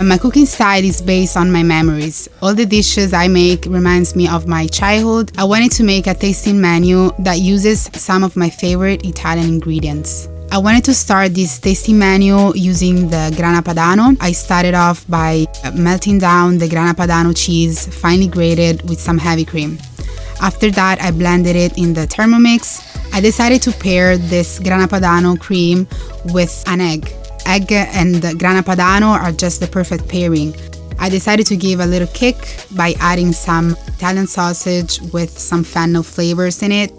Uh, my cooking style is based on my memories. All the dishes I make reminds me of my childhood. I wanted to make a tasting menu that uses some of my favorite Italian ingredients. I wanted to start this tasty menu using the grana padano. I started off by uh, melting down the grana padano cheese finely grated with some heavy cream. After that, I blended it in the Thermomix. I decided to pair this grana padano cream with an egg. Egg and grana padano are just the perfect pairing. I decided to give a little kick by adding some Italian sausage with some fennel flavors in it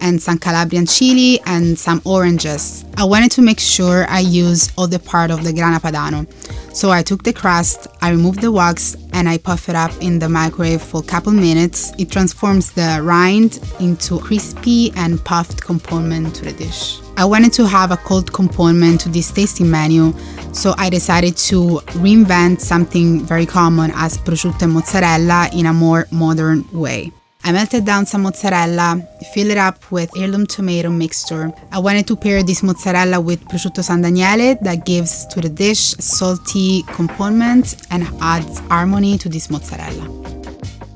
and some Calabrian chili and some oranges. I wanted to make sure I use all the part of the grana padano. So I took the crust, I removed the wax and I puff it up in the microwave for a couple minutes. It transforms the rind into crispy and puffed component to the dish. I wanted to have a cold component to this tasting menu, so I decided to reinvent something very common as prosciutto and mozzarella in a more modern way. I melted down some mozzarella, fill it up with heirloom tomato mixture. I wanted to pair this mozzarella with prosciutto San Daniele that gives to the dish salty component and adds harmony to this mozzarella.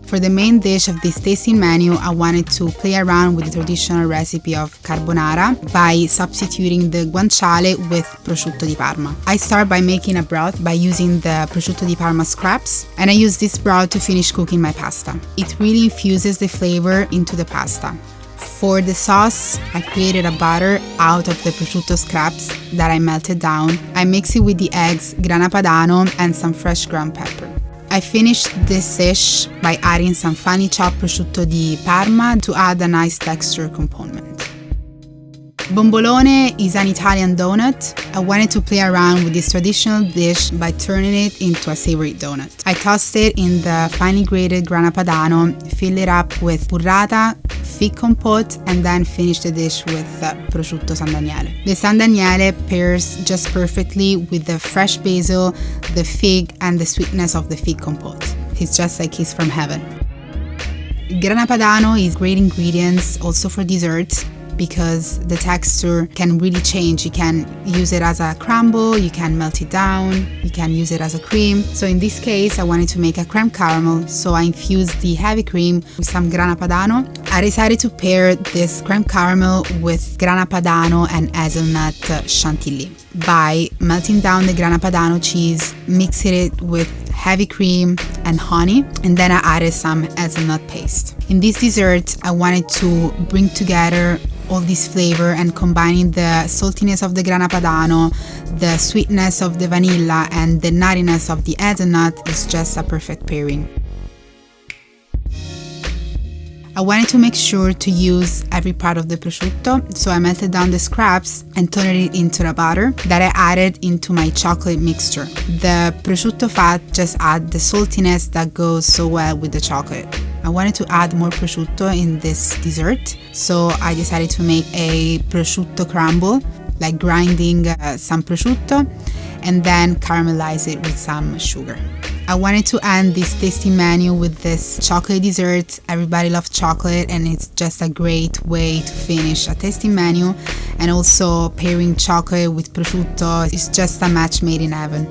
For the main dish of this tasting menu, I wanted to play around with the traditional recipe of carbonara by substituting the guanciale with prosciutto di Parma. I start by making a broth by using the prosciutto di Parma scraps and I use this broth to finish cooking my pasta. It really infuses the flavor into the pasta. For the sauce, I created a batter out of the prosciutto scraps that I melted down. I mix it with the eggs, grana padano and some fresh ground pepper. I finished this dish by adding some finely chopped prosciutto di Parma to add a nice texture component. Bombolone is an Italian donut. I wanted to play around with this traditional dish by turning it into a savory donut. I tossed it in the finely grated grana padano, filled it up with burrata, fig compote, and then finish the dish with uh, prosciutto San Daniele. The San Daniele pairs just perfectly with the fresh basil, the fig, and the sweetness of the fig compote. It's just like he's from heaven. Grana Padano is great ingredients also for desserts because the texture can really change. You can use it as a crumble, you can melt it down, you can use it as a cream. So in this case, I wanted to make a creme caramel, so I infused the heavy cream with some grana padano. I decided to pair this creme caramel with grana padano and hazelnut uh, chantilly by melting down the grana padano cheese, mixing it with heavy cream and honey, and then I added some hazelnut paste. In this dessert, I wanted to bring together all this flavor and combining the saltiness of the grana padano, the sweetness of the vanilla and the nuttiness of the hazelnut is just a perfect pairing. I wanted to make sure to use every part of the prosciutto, so I melted down the scraps and turned it into a butter that I added into my chocolate mixture. The prosciutto fat just adds the saltiness that goes so well with the chocolate. I wanted to add more prosciutto in this dessert, so I decided to make a prosciutto crumble, like grinding uh, some prosciutto and then caramelize it with some sugar. I wanted to end this tasty menu with this chocolate dessert. Everybody loves chocolate and it's just a great way to finish a tasty menu and also pairing chocolate with prosciutto is just a match made in heaven.